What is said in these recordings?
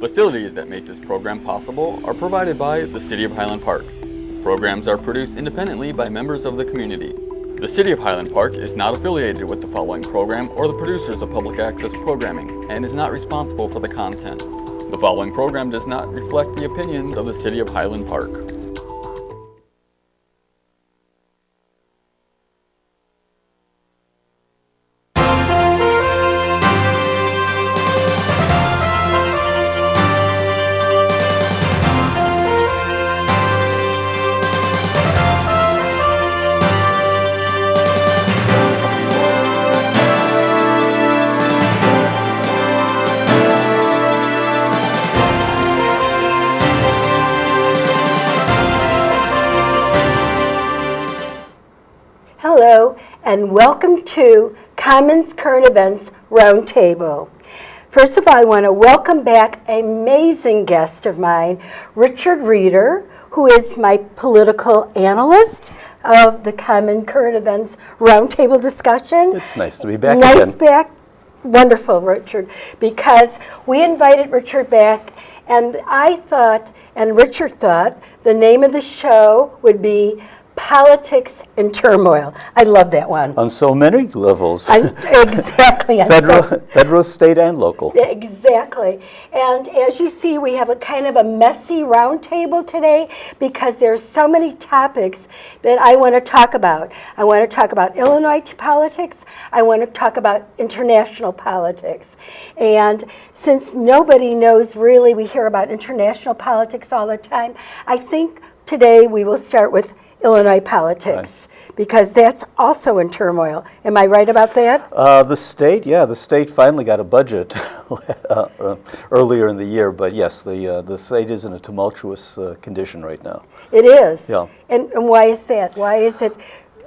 Facilities that make this program possible are provided by the City of Highland Park. Programs are produced independently by members of the community. The City of Highland Park is not affiliated with the following program or the producers of public access programming and is not responsible for the content. The following program does not reflect the opinions of the City of Highland Park. And welcome to Commons Current Events Roundtable. First of all, I want to welcome back an amazing guest of mine, Richard Reeder, who is my political analyst of the Common Current Events Roundtable discussion. It's nice to be back Nice again. back, wonderful, Richard, because we invited Richard back, and I thought, and Richard thought, the name of the show would be Politics and Turmoil. I love that one. On so many levels, I- Exactly. I'm so- federal, federal, state, and local. Exactly. And as you see, we have a kind of a messy roundtable today because there's so many topics that I want to talk about. I want to talk about Illinois politics. I want to talk about international politics. And since nobody knows really, we hear about international politics all the time, I think today we will start with Illinois politics. Because that's also in turmoil. Am I right about that? Uh, the state, yeah, the state finally got a budget uh, uh, earlier in the year, but yes, the uh, the state is in a tumultuous uh, condition right now. It is. Yeah. And, and why is that? Why is it?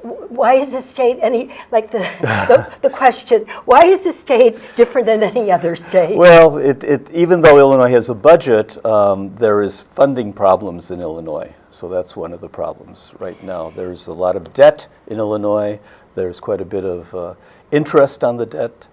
Why is the state any like the, the the question? Why is the state different than any other state? Well, it, it even though Illinois has a budget, um, there is funding problems in Illinois. So that's one of the problems right now. There's a lot of debt in Illinois. There's quite a bit of uh, interest on the debt,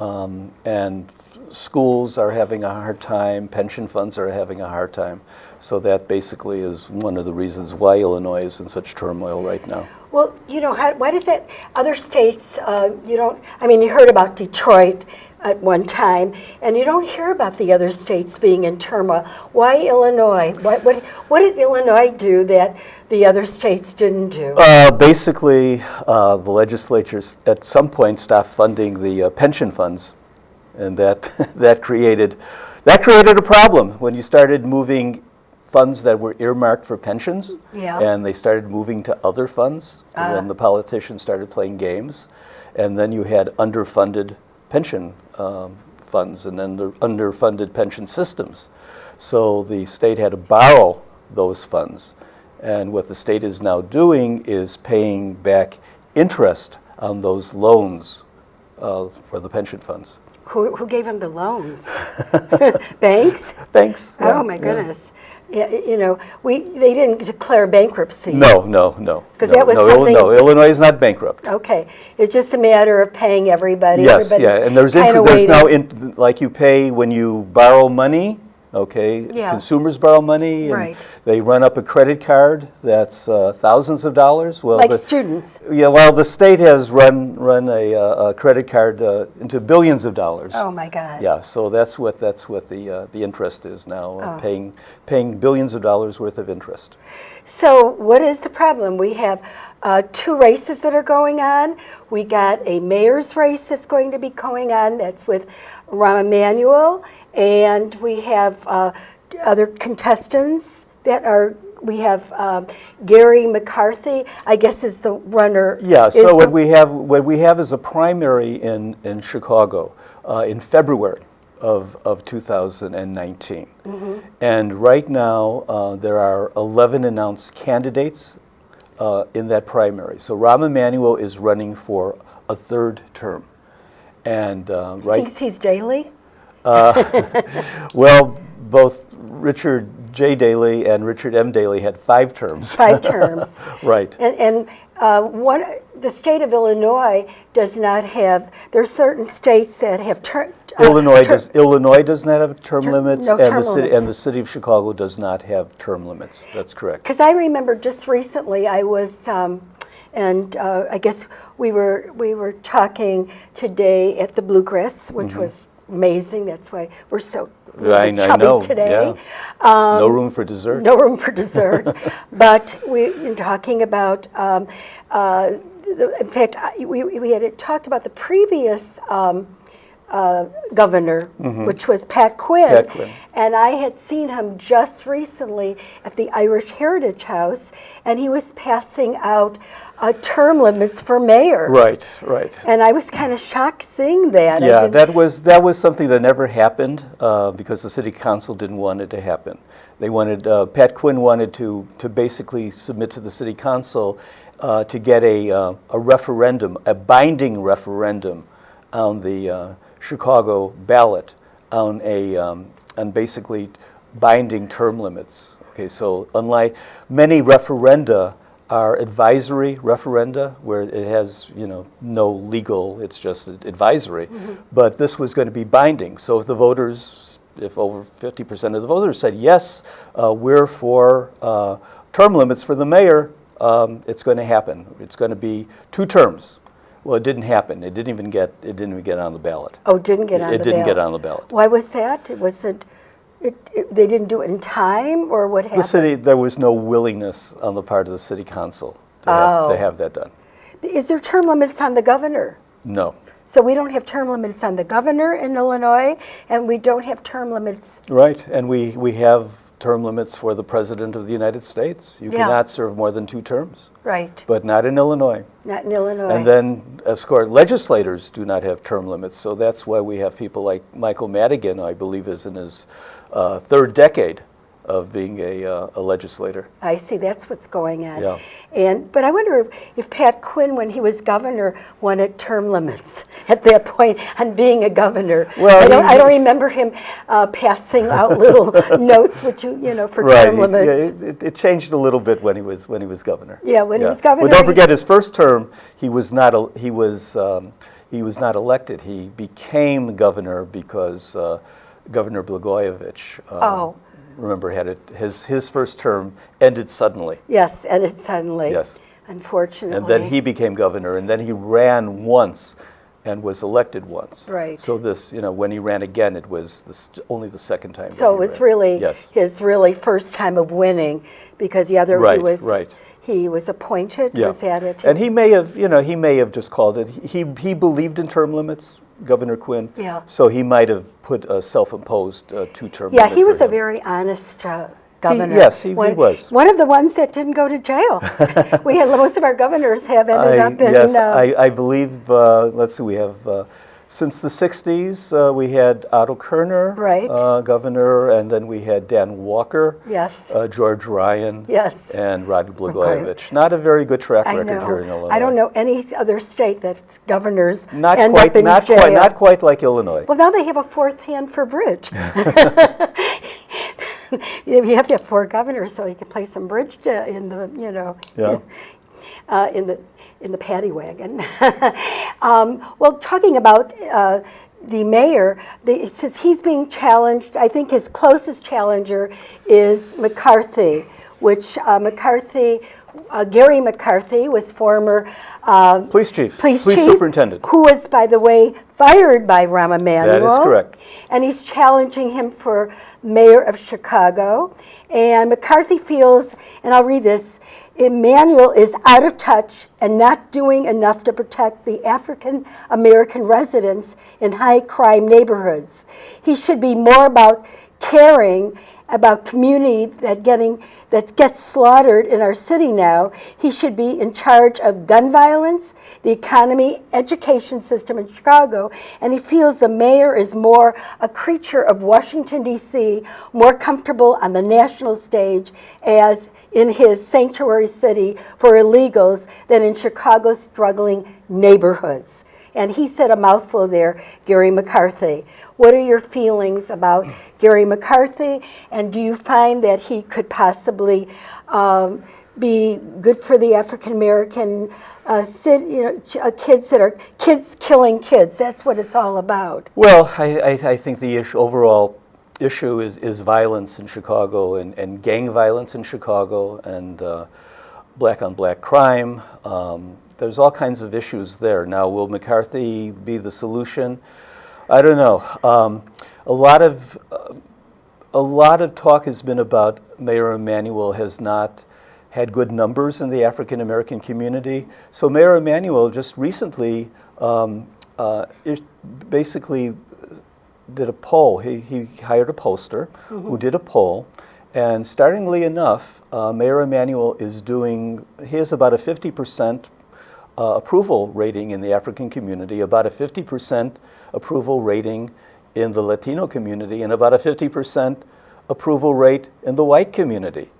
um, and schools are having a hard time. Pension funds are having a hard time. So that basically is one of the reasons why Illinois is in such turmoil right now. Well, you know, how, why does that? Other states, uh, you don't. I mean, you heard about Detroit at one time, and you don't hear about the other states being in turmoil. Why Illinois? What what what did Illinois do that the other states didn't do? Uh, basically, uh, the legislatures at some point stopped funding the uh, pension funds, and that that created that created a problem when you started moving funds that were earmarked for pensions, Yeah. and they started moving to other funds. When the politicians started playing games, and then you had underfunded pension um, funds and then the underfunded pension systems. So the state had to borrow those funds. And what the state is now doing is paying back interest on those loans uh, for the pension funds. Who, who gave them the loans? Banks? Thanks. Oh my goodness. Yeah, you know, we, they didn't declare bankruptcy. No, no, no. 'Cause no, that was no, something- No, Illinois is not bankrupt. Okay, it's just a matter of paying everybody. Yes, yeah, and there's, kinda inter- there's now, in- like you pay when you borrow money, okay? Yeah. Consumers borrow money. and Right. They run up a credit card that's uh, thousands of dollars. Well, Like the- students. Yeah, well, the state has run, run a, uh, a credit card uh, into billions of dollars. Oh my God. Yeah, so that's what, that's what the, uh, the interest is now, uh, Oh. paying, paying billions of dollars worth of interest. So what is the problem? We have uh, two races that are going on. We got a mayor's race that's going to be going on. That's with Rahm Emanuel, and we have uh, other contestants that are. We have um, Garry McCarthy. I guess is the runner. Yeah, so what we have, what we have is a primary in, in Chicago uh, in February of, of 2019. Mm -hmm. And right now, uh, there are 11 announced candidates uh, in that primary. So Rahm Emanuel is running for a third term. And uh, right thinks he's Daley. well, both Richard J. Daley and Richard M. Daley had five terms. five terms. Right. And, and uh, one, the state of Illinois does not have, there are certain states that have ter- uh, Illinois ter- does, Illinois does not have term limits, no and term the city, limits. and the city of Chicago does not have term limits. That's correct. Because I remember just recently, I was, um, and uh, I guess we were we were talking today at the Bluegrass, which was amazing. That's why we're so Mm-hmm. I- I chubby know, today. yeah. No room for dessert. Um, No room for dessert. but we were talking about, um, uh, the, in fact, I- we, we had talked about the previous um, uh, governor, which was Pat Quinn. Pat Quinn. And I had seen him just recently at the Irish Heritage House, and he was passing out uh, term limits for mayor. Right, right. And I was kind of shocked seeing that. Yeah, that was, that was something that never happened uh, because the city council didn't want it to happen. They wanted, uh, Pat Quinn wanted to, to basically submit to the city council uh, to get a, uh, a referendum, a binding referendum on the uh, Chicago ballot on a, um, on basically binding term limits. Okay, so unlike many referenda are advisory referenda where it has, you know, no legal, it's just advisory. But this was going to be binding. So if the voters, if over 50% of the voters said, yes, uh, we're for uh, term limits for the mayor, um, it's going to happen. It's going to be two terms. Well, it didn't happen. It didn't even get, it didn't even get on the ballot. Oh, it didn't get on It the didn't get on the ballot. Why was that? It was it, it, it, they didn't do it in time, or what happened? The city, there was no willingness on the part of the city council to, have, Oh. to have that done. Is there term limits on the governor? No. So we don't have term limits on the governor in Illinois, and we don't have term limits. Right, and we, we have term limits for the President of the United States. You Yeah. cannot serve more than two terms, Right, but not in Illinois. not in Illinois. And then, of course, legislators do not have term limits, so that's why we have people like Michael Madigan, I believe is in his uh, third decade of being a, uh, a legislator. I see, that's what's going on. Yeah. And, but I wonder if, if Pat Quinn, when he was governor, wanted term limits at that point on being a governor. Well, I don't, I don't remember him uh, passing out little notes, which you, you know, for Right, term it- limits. yeah, it, it changed a little bit when he was, when he was governor. Yeah, when he was governor, But don't forget, his first term, he was not, he was, um, he was not elected. He became governor because uh, Governor Blagojevich, um, Oh. Remember, had it, his, his first term ended suddenly. Yes, and it suddenly, Yes. unfortunately. And then he became governor, and then he ran once and was elected once. Right. So this, you know, when he ran again, it was the, st- only the second time. So it was ran. really Yes. his really first time of winning, because the other he was right. he was appointed. Yeah. Was it. And he may have, you know, he may have just called it, he, he believed in term limits, Governor Quinn. Yeah. So he might have put a self-imposed uh, two-term yeah, he was a very honest uh, governor. yes, he- he one, was. one of the ones that didn't go to jail. we had most of our governors have ended I- up in. Yes, uh, I, I believe, uh, let's see, we have, uh, since the 60s, uh, we had Otto Kerner. Right. uh, Governor, and then we had Dan Walker. Yes. uh, George Ryan. Yes. And Rod Blagojevich. Not a very good track I record here in. Illinois. I don't know any other state that's governors Not end quite, up in not jail. quite, not quite like Illinois. Well, now they have a fourth hand for bridge. you have to have four governors so you can play some bridge uh, in the, you know, Yeah. uh, in the in the paddy wagon. um, well, talking about uh, the mayor, the, since he's being challenged, I think his closest challenger is McCarthy, which uh, McCarthy. Uh, Garry McCarthy was former uh, Police chief, police, police chief, superintendent. who was, by the way, fired by Rahm Emanuel. That is correct. And he's challenging him for mayor of Chicago. And McCarthy feels, and I'll read this, Emanuel is out of touch and not doing enough to protect the African American residents in high crime neighborhoods. He should be more about caring about community that getting that gets slaughtered in our city now. He should be in charge of gun violence, the economy, education system in Chicago, and he feels the mayor is more a creature of Washington D.C., more comfortable on the national stage as in his sanctuary city for illegals than in Chicago's struggling neighborhoods. And he said a mouthful there, Garry McCarthy. What are your feelings about Garry McCarthy? And do you find that he could possibly um, be good for the African American uh, cit- you know, uh, kids that are kids killing kids? That's what it's all about. Well, I, I, I think the issue, overall issue is, is violence in Chicago and, and gang violence in Chicago and uh, black on black crime. Um, there's all kinds of issues there. Now, will McCarthy be the solution? I don't know. Um, a lot of uh, a lot of talk has been about Mayor Emanuel has not had good numbers in the African American community. So Mayor Emanuel just recently um, uh, basically did a poll. He, he hired a pollster who did a poll. And startlingly enough, uh, Mayor Emanuel is doing, he has about a 50% uh, approval rating in the African community, about a 50% approval rating in the Latino community, and about a 50% approval rate in the white community.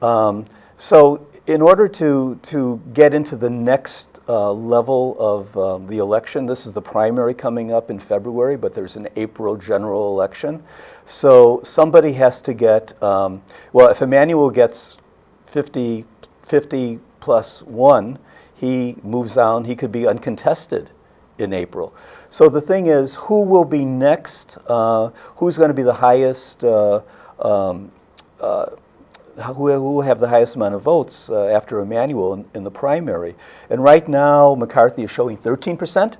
Um, so in order to, to get into the next uh, level of um, the election, this is the primary coming up in February, but there's an April general election. So somebody has to get, um, well, if Emanuel gets 50, 50 plus one, he moves on, he could be uncontested in April. So the thing is, who will be next? Uh, who's going to be the highest, uh, um, uh, who, who will have the highest amount of votes uh, after Emanuel in, in the primary? And right now, McCarthy is showing 13 percent.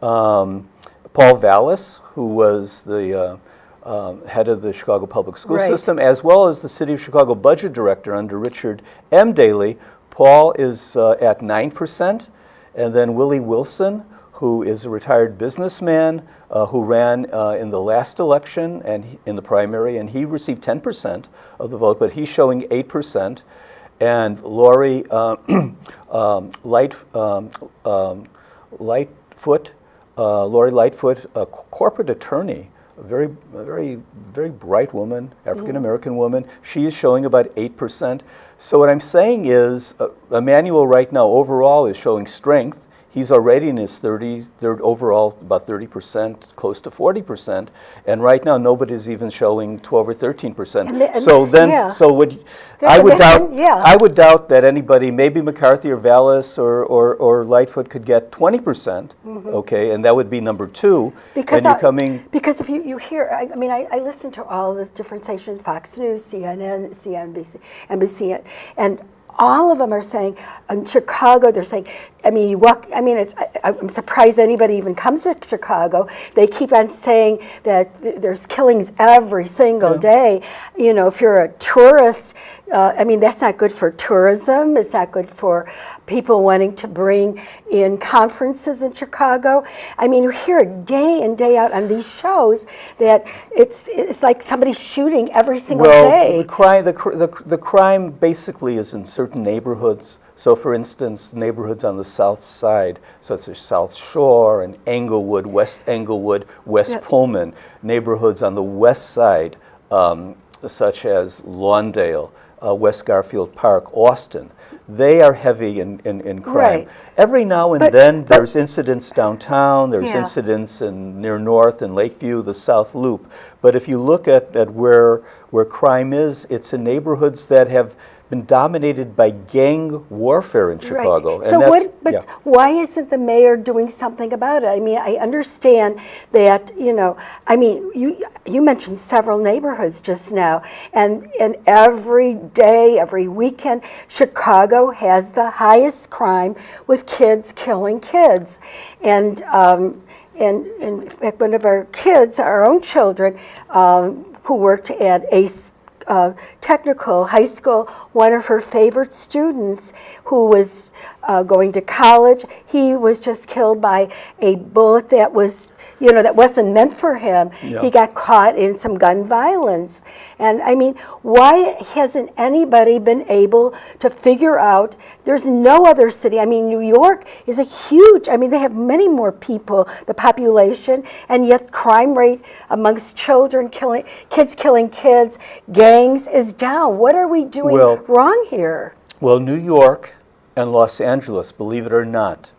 Um, Paul Vallas, who was the uh, um, head of the Chicago Public School Right. System, as well as the City of Chicago Budget Director under Richard M. Daley, Paul is uh, at 9%. And then Willie Wilson, who is a retired businessman uh, who ran uh, in the last election and he- in the primary, and he received 10% of the vote, but he's showing 8%. And Lori uh, um, Light, um, um, Lightfoot, uh, Lori Lightfoot, a corporate attorney, a very, a very, very bright woman, African American woman. She is showing about 8%. So what I'm saying is, uh, Emanuel right now overall is showing strength. He's already in his 30s, third overall about 30%, close to 40%, and right now nobody's even showing 12 or 13%. And the- and- so then, yeah. so would Then- I would then- doubt, yeah. I would doubt that anybody, maybe McCarthy or Vallas or, or, or Lightfoot could get 20%, percent mm-hmm. okay, and that would be number two. Because I- coming, because if you, you hear, I, I mean, I, I listen to all the different stations, Fox News, CNN, CNBC, NBC, and all of them are saying in Chicago. They're saying, I mean, you walk. I mean, it's. I, I'm surprised anybody even comes to Chicago. They keep on saying that th- there's killings every single day. You know, if you're a tourist, uh, I mean, that's not good for tourism. It's not good for people wanting to bring in conferences in Chicago. I mean, you hear it day in day out on these shows that it's it's like somebody shooting every single well, day. the crime, the, the, the crime basically is in certain neighborhoods. So, for instance, neighborhoods on the south side, such as South Shore and Englewood, West Englewood, West Yeah. Pullman, neighborhoods on the west side, um, such as Lawndale, uh, West Garfield Park, Austin, they are heavy in, in, in crime. Right. Every now and But- then, but- there's incidents downtown, there's Yeah. incidents in near North and Lakeview, the South Loop. But if you look at, at where, where crime is, it's in neighborhoods that have been dominated by gang warfare in Chicago. Right. So what, but yeah. why isn't the mayor doing something about it? I mean, I understand that, you know, I mean, you, you mentioned several neighborhoods just now, and, and every day, every weekend, Chicago has the highest crime with kids killing kids. And, um, and in fact, one of our kids, our own children, um, who worked at Ace uh, technical high school, one of her favorite students who was uh, going to college, he was just killed by a bullet that was, you know, that wasn't meant for him. Yeah. He got caught in some gun violence. And I mean, why hasn't anybody been able to figure out? There's no other city. I mean, New York is a huge, I mean, they have many more people, the population, and yet crime rate amongst children killing, kids killing kids, gangs is down. What are we doing Well- wrong here? Well, New York and Los Angeles, believe it or not,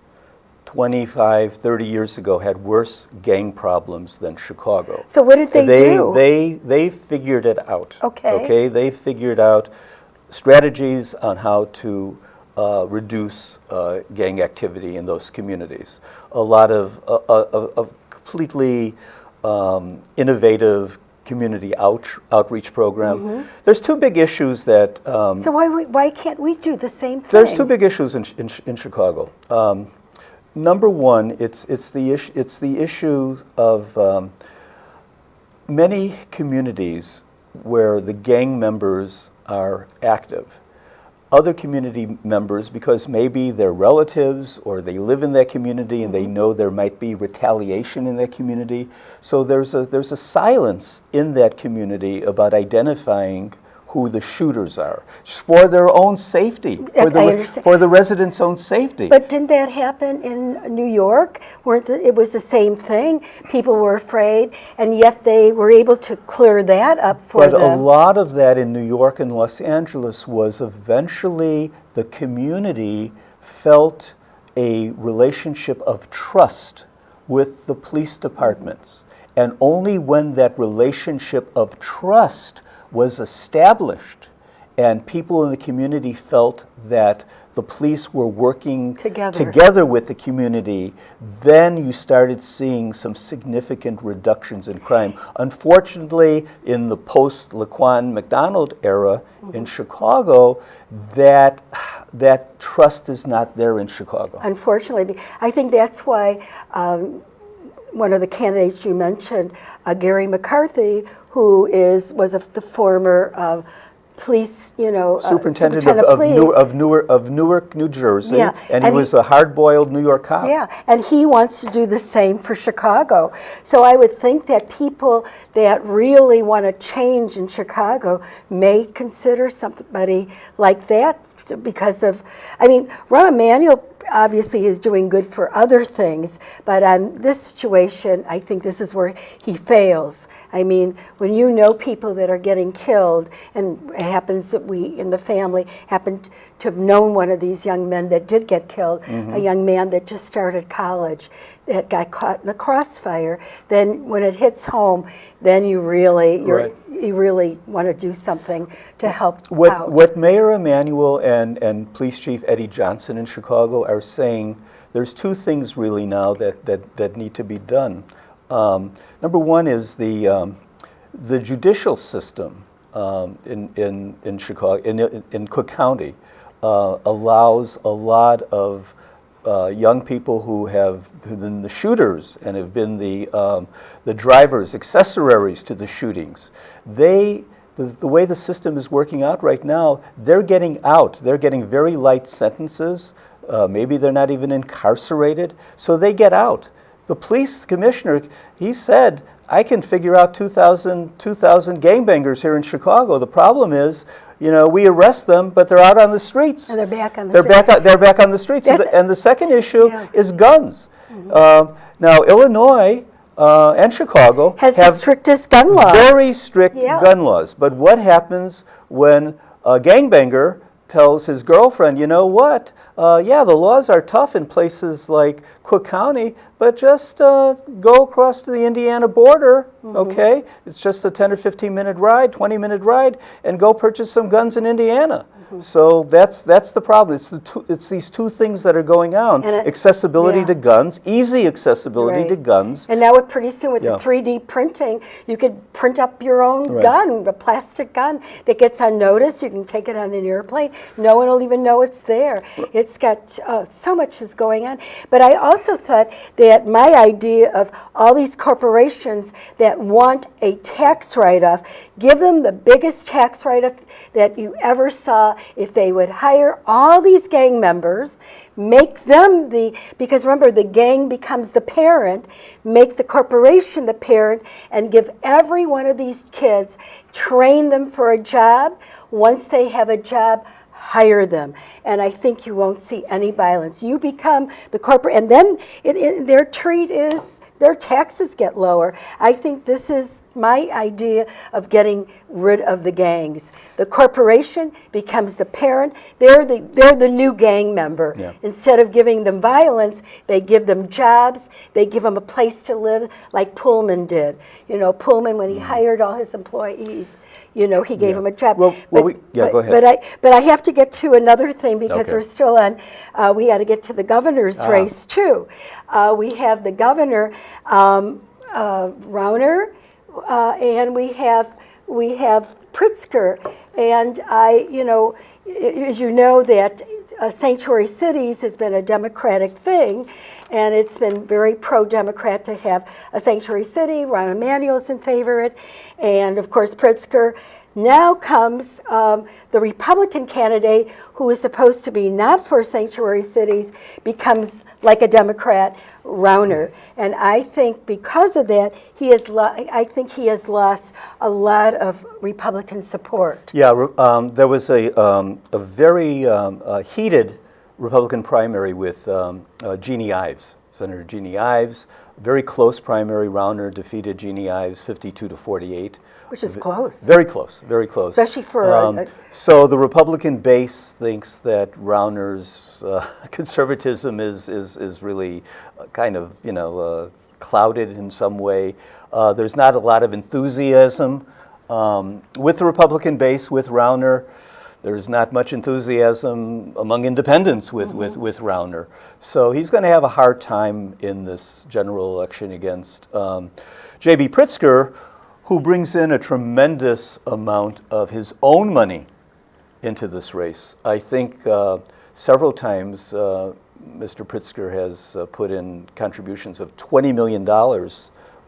25, 30 years ago had worse gang problems than Chicago. So what did they do? They, they figured it out. Okay. Okay, they figured out strategies on how to uh, reduce uh, gang activity in those communities. A lot of, uh, uh, of completely um, innovative community out, outreach program. There's two big issues that um. So why, we- why can't we do the same thing? there's two big issues in, in, in Chicago. Um, number one, it's, it's, the issue, it's the issue of um, many communities where the gang members are active. Other community members, because maybe they're relatives or they live in that community and they know there might be retaliation in that community. So there's a, there's a silence in that community about identifying who the shooters are, for their own safety, for the, I re- understand. for the residents' own safety. But didn't that happen in New York? Weren't the, it was the same thing? People were afraid, and yet they were able to clear that up for But the. a lot of that in New York and Los Angeles was eventually the community felt a relationship of trust with the police departments. And only when that relationship of trust was established and people in the community felt that the police were working Together. together with the community, then you started seeing some significant reductions in crime. Unfortunately, in the post Laquan McDonald era Mm-hmm. in Chicago, that that trust is not there in Chicago. Unfortunately, I think that's why um, one of the candidates you mentioned, uh, Garry McCarthy, who is was a, the former uh, police, you know, uh, Superintendent, of, of, police. Newark, of, Newark, of Newark, New Jersey, Yeah, and he and he- was a hard-boiled New York cop. Yeah, and he wants to do the same for Chicago. So I would think that people that really want to change in Chicago may consider somebody like that because of, I mean, Rahm Emanuel obviously is doing good for other things, but on this situation, I think this is where he fails. I mean, when you know people that are getting killed, and it happens that we in the family happen to have known one of these young men that did get killed, a mm-hmm. young man that just started college that got caught in the crossfire, then when it hits home, then you really you're, Right. you really want to do something to help What, out. what Mayor Emanuel and, and Police Chief Eddie Johnson in Chicago are saying, there's two things really now that, that, that need to be done. Um, number one is the, um, the judicial system um, in, in, in Chicago, in, in Cook County, uh, allows a lot of uh, young people who have been the shooters and have been the, um, the drivers, accessories to the shootings. They, the, the way the system is working out right now, they're getting out. They're getting very light sentences. Uh, maybe they're not even incarcerated, so they get out. The police commissioner, he said, I can figure out 2,000 2,000 gangbangers here in Chicago. The problem is, you know, we arrest them, but they're out on the streets. And they're back on the They're street. back. They're back on the streets. And the, and the second issue Yeah. is guns. Um, now, Illinois uh, and Chicago Has the have strictest gun laws. very strict Yeah. gun laws. But what happens when a gangbanger tells his girlfriend, you know what? Uh, yeah, the laws are tough in places like Cook County, but just uh, go across to the Indiana border, Mm-hmm. okay? It's just a 10 or 15 minute ride, 20 minute ride, and go purchase some guns in Indiana. So that's that's the problem. It's the two, it's these two things that are going on: And it- accessibility yeah. to guns, easy accessibility to guns, And now with pretty soon with Yeah. the 3D printing, you could print up your own Right. gun, a plastic gun that gets unnoticed. You can take it on an airplane. No one will even know it's there. It's got uh, so much is going on. But I also thought that my idea of all these corporations that want a tax write-off, give them the biggest tax write-off that you ever saw if they would hire all these gang members make them the because remember the gang becomes the parent make the corporation the parent and give every one of these kids train them for a job once they have a job hire them. And I think you won't see any violence. You become the corporate, and then it, it, their treat is their taxes get lower. I think this is my idea of getting rid of the gangs. The corporation becomes the parent. They're the, they're the new gang member. Yeah. Instead of giving them violence, they give them jobs. They give them a place to live, like Pullman did. You know, Pullman, when he hired all his employees, you know, he gave Yeah. them a job. Well- well, But- we- yeah, but- go ahead. But I, but I have to get to another thing because Okay. we're still on, uh, we got to get to the governor's Ah. race too. Uh, we have the governor, um, uh, Rauner, uh, and we have, we have Pritzker. And I, you know, as you know that uh, Sanctuary Cities has been a Democratic thing, and it's been very pro-Democrat to have a sanctuary city. Rahm Emanuel's in favor of it, and of course Pritzker. Now comes um, the Republican candidate who is supposed to be not for sanctuary cities, becomes like a Democrat, Rauner. And I think because of that, he has I think he has lost a lot of Republican support. Yeah, um, there was a, um, a very uh, heated Republican primary with um, uh, Jeanne Ives, Senator Jeanne Ives. Very close primary. Rauner defeated Jeanne Ives 52 to 48. Which is close. Very close, very close. Um, Especially for a- a- so the Republican base thinks that Rauner's uh, conservatism is, is, is really uh, kind of, you know, uh, clouded in some way. Uh, there's not a lot of enthusiasm um, with the Republican base, with Rauner. There's not much enthusiasm among independents with, Mm-hmm. with, with Rauner. So he's going to have a hard time in this general election against um, J.B. Pritzker, who brings in a tremendous amount of his own money into this race. I think uh, several times uh, Mr. Pritzker has uh, put in contributions of $20 million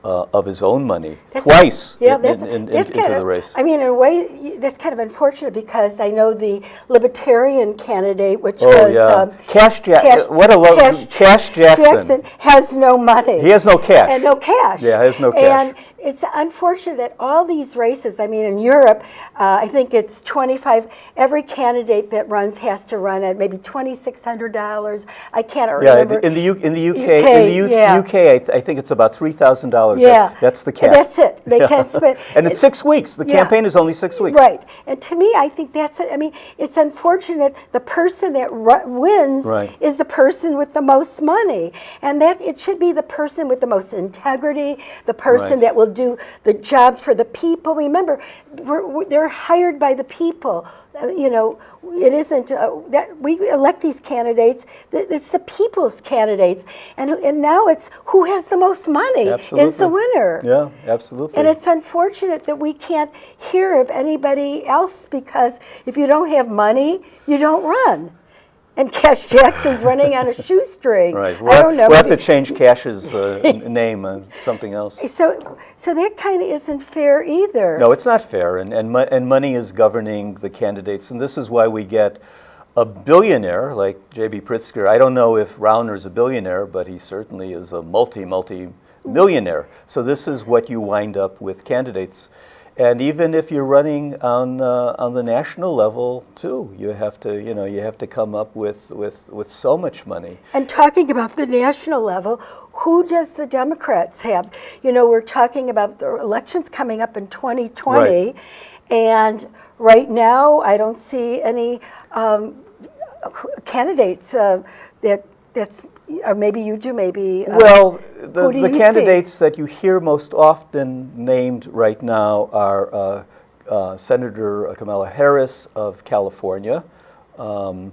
uh, of his own money, That's- twice Yeah, in- that's, in- in- that's into the of, race. I mean, in a way, that's kind of unfortunate because I know the Libertarian candidate, which Oh, was yeah. um, Kash Ja- Kash- what a lo- Kash Jackson. has no money. He has no cash. And no cash. Yeah, he has no cash. And it's unfortunate that all these races, I mean, in Europe, uh, I think it's 25, every candidate that runs has to run at maybe $2,600. I can't Yeah, remember. in the U- in the UK, UK, in the U- yeah. UK, I, th- I think it's about three thousand dollars. Yeah. that's the cap. That's it. They Yeah. can't spend. and it's six weeks. The Yeah. campaign is only six weeks. Right. And to me, I think that's, it. I mean, it's unfortunate the person that wins Right. is the person with the most money. And that it should be the person with the most integrity, the person Right. that will do the job for the people. Remember, we're, we're, they're hired by the people. Uh, you know, it isn't uh, that we elect these candidates. It's the people's candidates, and and now it's who has the most money is the winner. Yeah, absolutely. And it's unfortunate that we can't hear of anybody else because if you don't have money, you don't run. And Kash Jackson's running on a shoestring. right. I We'll, don't know. we'll have to change Kash's uh, name on something else. So, so that kind of isn't fair either. No, it's not fair, and, and, mo- and money is governing the candidates, and this is why we get a billionaire like J.B. Pritzker. I don't know if Rauner's a billionaire, but he certainly is a multi, multi millionaire. So this is what you wind up with candidates. And even if you're running on, uh, on the national level too, you have to, you know, you have to come up with, with, with so much money. And talking about the national level, who does the Democrats have? You know, we're talking about the elections coming up in 2020, Right. and right now I don't see any um, candidates uh, that that's or maybe you do maybe uh, Well, the, the you see? candidates that you hear most often named right now are uh, uh, Senator Kamala Harris of California, um,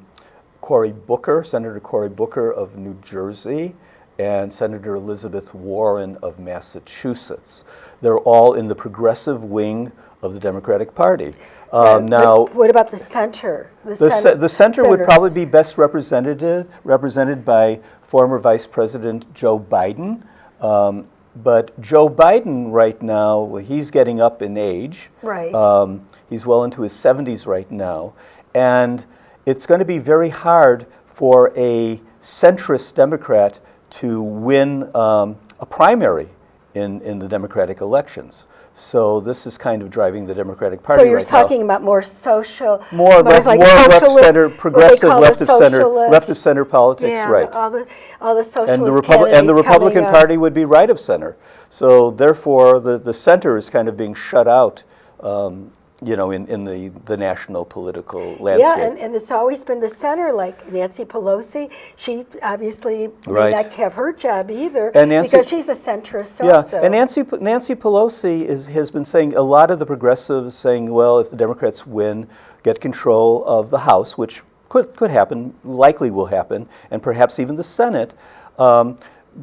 Cory Booker, Senator Cory Booker of New Jersey, and Senator Elizabeth Warren of Massachusetts. They're all in the progressive wing of the Democratic Party. Um, now, what about the center the, sen- ce- the center would probably be best represented represented by former Vice President Joe Biden. Um, but Joe Biden right now, well, he's getting up in age. Right. Um, he's well into his 70s right now. And it's going to be very hard for a centrist Democrat to win um, a primary in, in the Democratic elections. So this is kind of driving the Democratic Party So you're right now. talking about more social, More left, like more left center, progressive left of center, left of center politics, Yeah, right. all the, all the socialist And the, Republic, and the Republican coming up. Party would be right of center. So therefore, the, the center is kind of being shut out, um, you know, in, in the, the national political landscape. Yeah, and, and it's always been the center, like Nancy Pelosi. She obviously may Right. not have her job either And Nancy- because she's a centrist Yeah, also. and Nancy, Nancy Pelosi is, has been saying, a lot of the progressives saying, well, if the Democrats win, get control of the House, which could, could happen, likely will happen, and perhaps even the Senate. Um,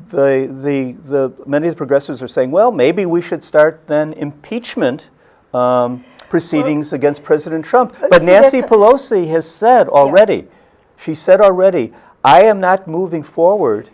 the, the, the, many of the progressives are saying, well, maybe we should start then impeachment um, proceedings against President Trump. But see, Nancy Pelosi has said already, she said already, I am not moving forward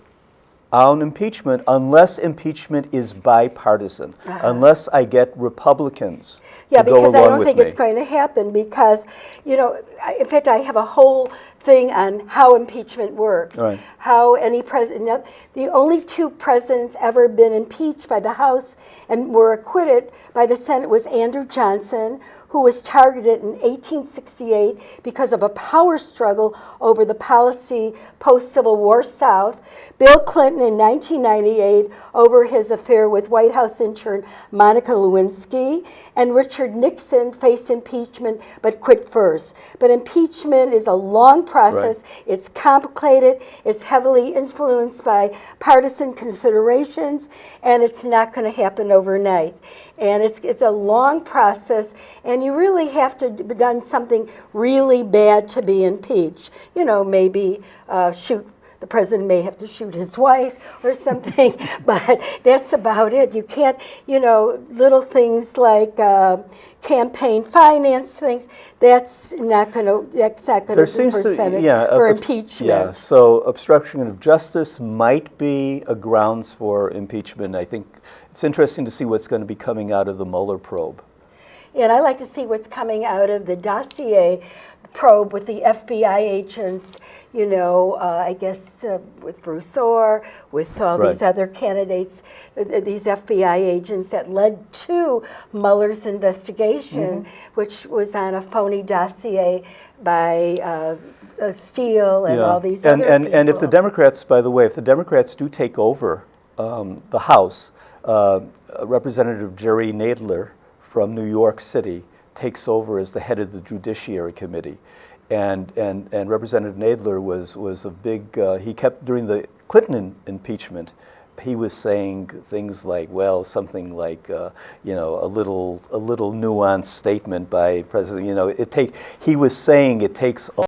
on impeachment unless impeachment is bipartisan, uh-huh. unless I get Republicans. Yeah, because I don't think me. it's going to happen because, you know, in fact, I have a whole thing on how impeachment works. Right. How any president, the only two presidents ever been impeached by the House and were acquitted by the Senate was Andrew Johnson, who was targeted in 1868 because of a power struggle over the policy post-Civil War South. Bill Clinton in 1998 over his affair with White House intern Monica Lewinsky, and Richard Nixon faced impeachment but quit first. But impeachment is a long process. Right. It's complicated. It's heavily influenced by partisan considerations, and it's not going to happen overnight. And it's, it's a long process, and you really have to have done something really bad to be impeached. You know, maybe uh, shoot the president may have to shoot his wife or something, but that's about it. You can't, you know, little things like uh, campaign finance things. That's not going to. That's not going to be seems for Senate yeah, for ob- impeachment. Yeah, so obstruction of justice might be a grounds for impeachment. I think it's interesting to see what's going to be coming out of the Mueller probe. And I like to see what's coming out of the dossier probe with the FBI agents, you know, uh, I guess uh, with Bruce Ohr, with all these other candidates, th- these FBI agents that led to Mueller's investigation, which was on a phony dossier by uh, uh, Steele and all these and, other and, and if the. Democrats, by the way, if the Democrats do take over um, the House, uh, Representative Jerry Nadler from New York City takes over as the head of the Judiciary Committee. And, and, and Representative Nadler was, was a big, uh, he kept, during the Clinton im- impeachment, he was saying things like, well, something like, uh, you know, a little, a little nuanced statement by President, you know, it take, he was saying it takes a